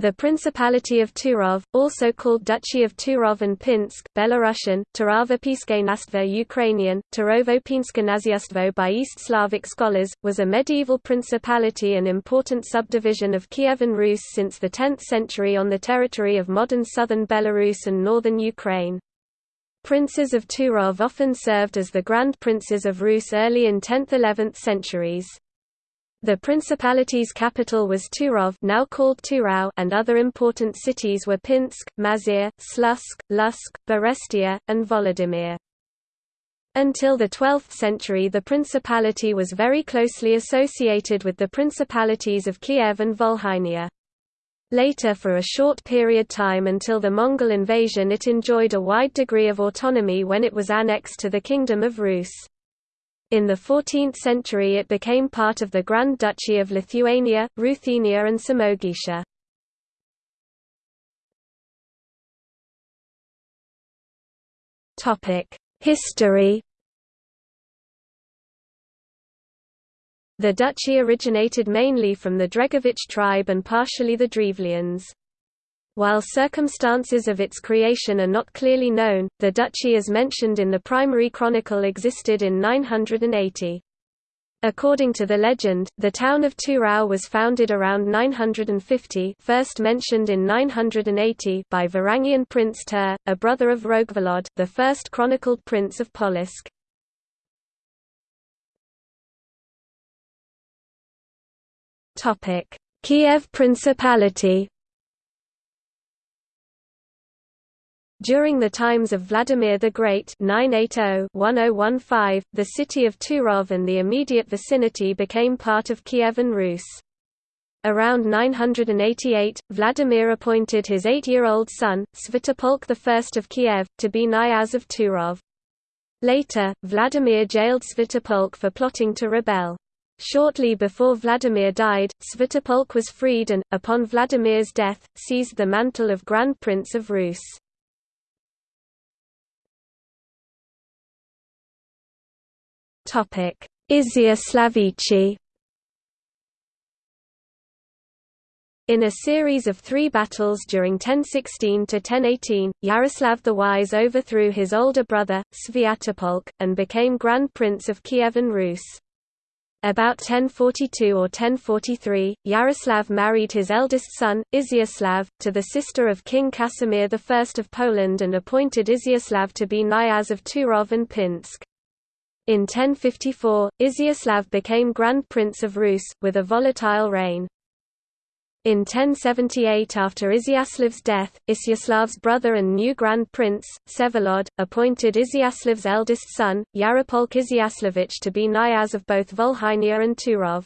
The Principality of Turov, also called Duchy of Turov and Pinsk Belarusian, Turavopiske Ukrainian, Turovo by East Slavic scholars, was a medieval principality and important subdivision of Kievan Rus since the 10th century on the territory of modern southern Belarus and northern Ukraine. Princes of Turov often served as the Grand Princes of Rus early in 10th–11th centuries. The principality's capital was Turov now called Turau and other important cities were Pinsk, Mazyr, Slutsk, Lutsk, Berestia, and Volodymyr. Until the 12th century the principality was very closely associated with the principalities of Kiev and Volhynia. Later for a short period of time until the Mongol invasion it enjoyed a wide degree of autonomy when it was annexed to the Kingdom of Rus. In the 14th century it became part of the Grand Duchy of Lithuania, Ruthenia and Samogitia. History The duchy originated mainly from the Dregovich tribe and partially the Drevlians. While circumstances of its creation are not clearly known, the duchy as mentioned in the primary chronicle existed in 980. According to the legend, the town of Turau was founded around 950 first mentioned in 980 by Varangian prince Tur, a brother of Rogvolod, the first chronicled prince of Polotsk. Kiev Principality During the times of Vladimir the Great 980-1015, the city of Turov and the immediate vicinity became part of Kievan Rus. Around 988, Vladimir appointed his eight-year-old son, Sviatopolk I of Kiev, to be Knyaz of Turov. Later, Vladimir jailed Sviatopolk for plotting to rebel. Shortly before Vladimir died, Sviatopolk was freed and, upon Vladimir's death, seized the mantle of Grand Prince of Rus. Izyaslavichi In a series of three battles during 1016–1018, Yaroslav the Wise overthrew his older brother, Sviatopolk, and became Grand Prince of Kievan Rus. About 1042 or 1043, Yaroslav married his eldest son, Izyaslav, to the sister of King Casimir I of Poland and appointed Izyaslav to be Knyaz of Turov and Pinsk. In 1054, Izyaslav became Grand Prince of Rus, with a volatile reign. In 1078 after Izyaslav's death, Izyaslav's brother and new Grand Prince, Vsevolod, appointed Izyaslav's eldest son, Yaropolk Izyaslavich to be Knyaz of both Volhynia and Turov.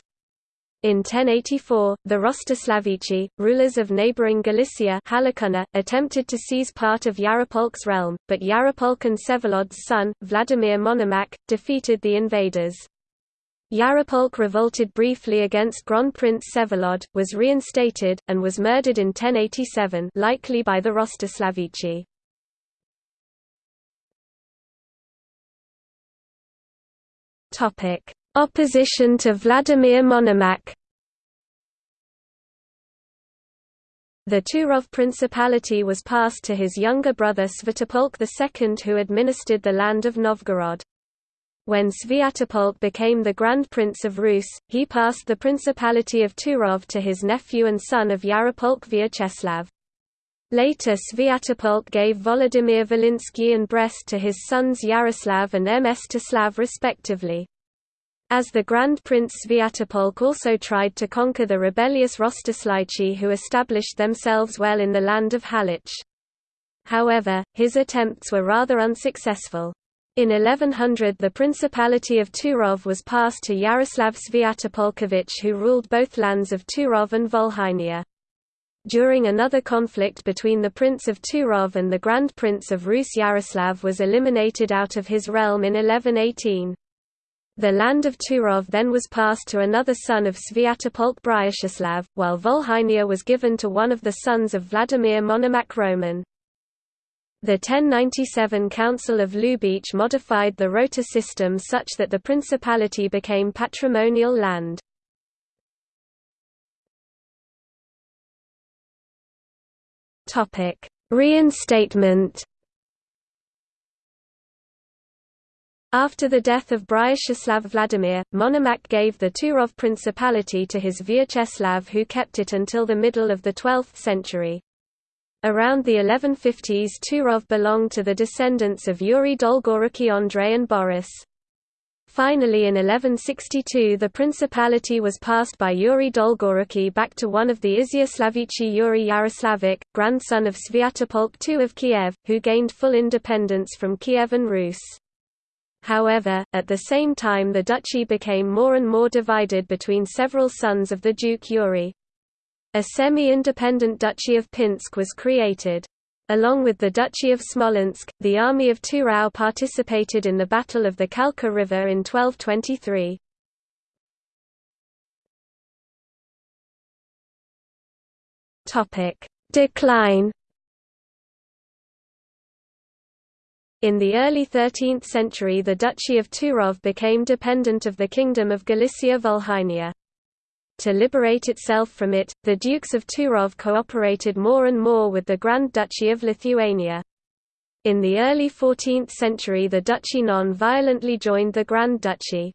In 1084, the Rostislavichi, rulers of neighbouring Galicia attempted to seize part of Yaropolk's realm, but Yaropolk and Vsevolod's son, Vladimir Monomakh, defeated the invaders. Yaropolk revolted briefly against Grand Prince Vsevolod, was reinstated, and was murdered in 1087 likely by the Rostislavichi. Opposition to Vladimir Monomakh The Turov Principality was passed to his younger brother Sviatopolk II who administered the land of Novgorod. When Sviatopolk became the Grand Prince of Rus, he passed the Principality of Turov to his nephew and son of Yaropolk Vyacheslav. Later Sviatopolk gave Volodymyr Volinsky and Brest to his sons Yaroslav and Mstislav respectively. As the Grand Prince Sviatopolk also tried to conquer the rebellious Rostislavichi who established themselves well in the land of Halych. However, his attempts were rather unsuccessful. In 1100 the Principality of Turov was passed to Yaroslav Sviatopolkovich who ruled both lands of Turov and Volhynia. During another conflict between the Prince of Turov and the Grand Prince of Rus Yaroslav was eliminated out of his realm in 1118. The land of Turov then was passed to another son of Sviatopolk Bryachislav, while Volhynia was given to one of the sons of Vladimir Monomakh Roman. The 1097 Council of Lubech modified the rota system such that the principality became patrimonial land. Reinstatement. After the death of Bryachislav Vladimir, Monomakh gave the Turov Principality to his Vyacheslav who kept it until the middle of the 12th century. Around the 1150s Turov belonged to the descendants of Yuri Dolgoruki Andrei and Boris. Finally in 1162 the principality was passed by Yuri Dolgoruki back to one of the Izyaslavichi Yuri Yaroslavich, grandson of Sviatopolk II of Kiev, who gained full independence from Kievan Rus. However, at the same time the duchy became more and more divided between several sons of the Duke Yuri. A semi-independent Duchy of Pinsk was created. Along with the Duchy of Smolensk, the army of Turau participated in the Battle of the Kalka River in 1223. Decline In the early 13th century the Duchy of Turov became dependent of the Kingdom of Galicia-Volhynia. To liberate itself from it, the Dukes of Turov cooperated more and more with the Grand Duchy of Lithuania. In the early 14th century the Duchy non-violently joined the Grand Duchy.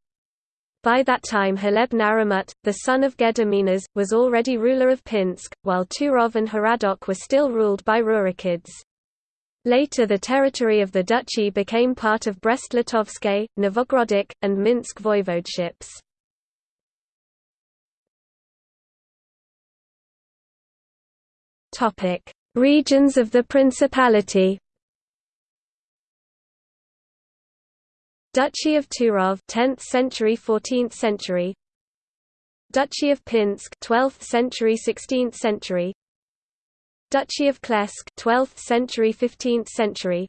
By that time Haleb Naramut, the son of Gediminas, was already ruler of Pinsk, while Turov and Haradok were still ruled by Rurikids. Later the territory of the duchy became part of Brest-Litovsk, Novgorodic, and Minsk voivodeships. Regions of the Principality. Duchy of Turov 10th century 14th century Duchy of Pinsk 12th century 16th century Duchy of Kletsk 12th century 15th century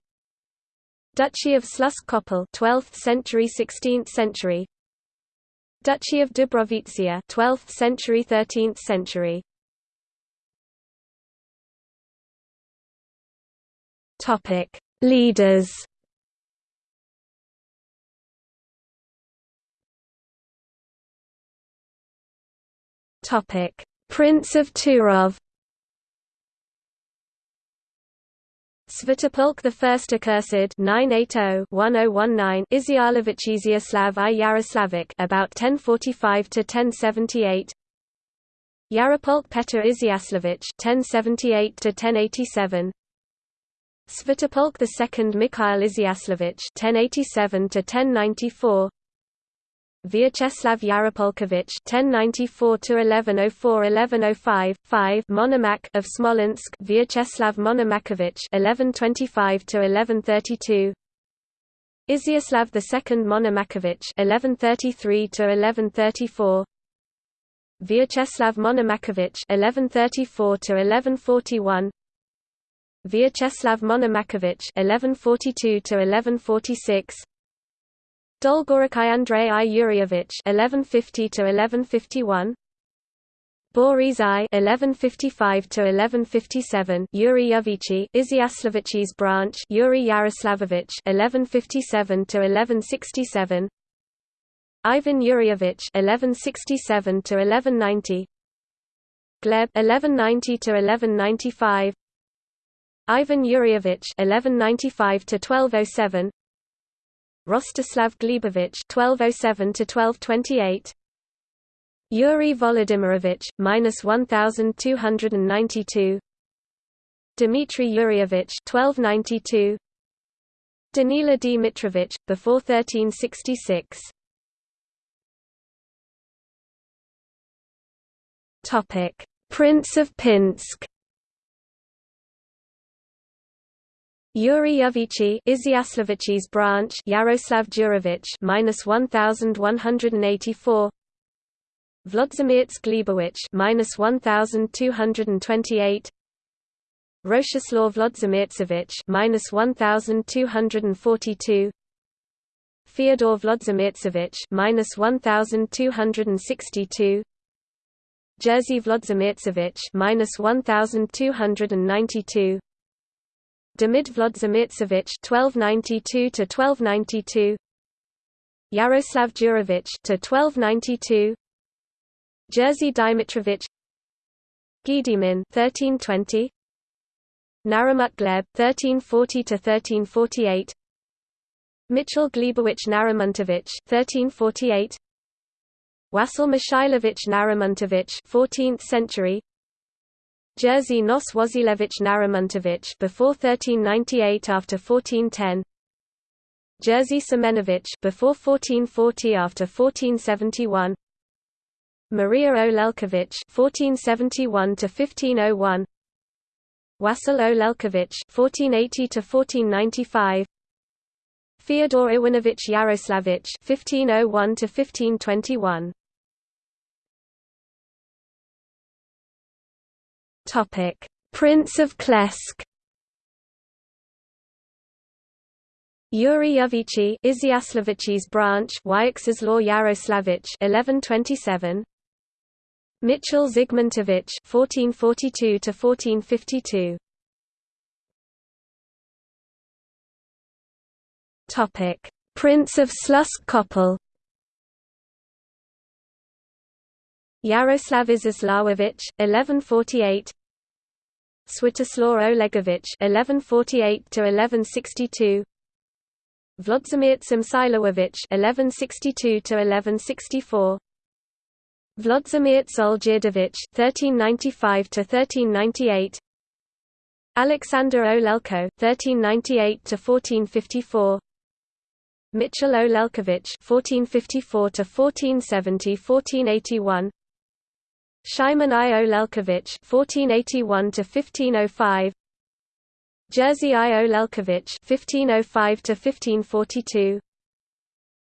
Duchy of Slutsk-Koppel 12th century 16th century Duchy of Dubrovitsia 12th century 13th century Topic: Leaders. Topic: Prince of Turov. Sviatopolk I Accursed 980-1019 Izyalovich Izyaslav I Yaroslavich about 1045 to 1078 Yaropolk Petr Izyaslavich 1078 to 1087 Sviatopolk II Mikhail Izyaslavich (1087–1094), Vyacheslav Yaropolkovich (1094–1104–1105), 5 Monomakh of Smolensk, Vyacheslav Monomakhovich (1125–1132), Izyaslav II Monomakhovich (1133–1134). Vyacheslav Monomakhovich (1134–1141), Vyacheslav Monomakhovich (1142–1146), Dolgoruki Andrei I Yuryevich (1150–1151), Boris I (1155–1157), Yuri Yovichi, branch, Yuri Yaroslavovich (1157–1167), Ivan Yuryevich (1167–1190), Gleb (1190–1195), Ivan Yuryevich (1195–1207), Rostislav Glebovich (1207–1228), Yuri Volodymyrovich minus 1292, Dmitry Yuryevich (1292), Danila Dmitrovich before 1366. Topic: Prince of Pinsk. Yuri Yovichi Izyaslavich's branch Yaroslav Jurovich minus 1184 Vlodzimierz Glebowicz minus 1228 Rostislav Vlodzimiercevich minus 1242 Fyodor Vlodzimiercevich minus 1262 Jerzy Vlodzimiercevich minus 1292 Demid Vlodzimiercevich (1292–1292), Yaroslav Jurovich to 1292, Jerzy Dymitrovich, Gedimin 1320, Naramut Gleb 1340 to 1348 Mitchell Glebowicz Naramuntovich 1348 Wasil Mikhailovich Naramuntovich 14th century Jerzy Nos Wazilewicz Naramuntovich before 1398 after 1410 Jerzy Semenovich before 1440 after 1471 Maria Olelkovich 1471 to 1501 Wasil Olelkovich 1480 to 1495 Fyodor Iwanovich Yaroslavich 1501 to 1521 Prince of Kletsk. Yuri Yovichi Izyaslavich's branch Wyaxslaw Yaroslavich 1127 Mitchell Zygmuntovich 1442 to 1452 Topic. Prince of Slutsk Koppel Yaroslav Iziaslavovich 1148 Swetoslaw Olegovich 1148 to 1162 Vlodzimir Tsimsilowovich 1162 to 1164 Vlodzimir Olgirdovich 1395 to 1398 Alexander Olelko 1398 to 1454 Mitchell Olelkovich 1454 to 1470 1481 Shimon I. Olelkovich 1481 to 1505 Jerzy I. Olelkovich 1505 to 1542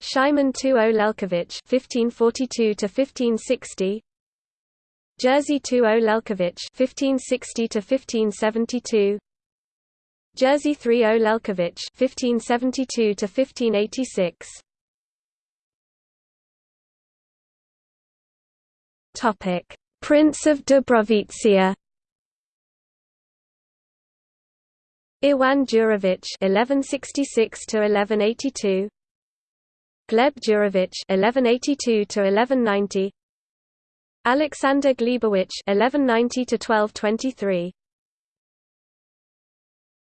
Shimon II Olelkovich 1542 to 1560 Jerzy II Olelkovich 1560 to 1572 Jerzy III Olelkovich 1572 to 1586 Topic Prince of Dubrovitsia Iwan Jurovich 1166 to 1182 Gleb Jurovich 1182 to 1190 Alexander Glebowicz 1190 to 1223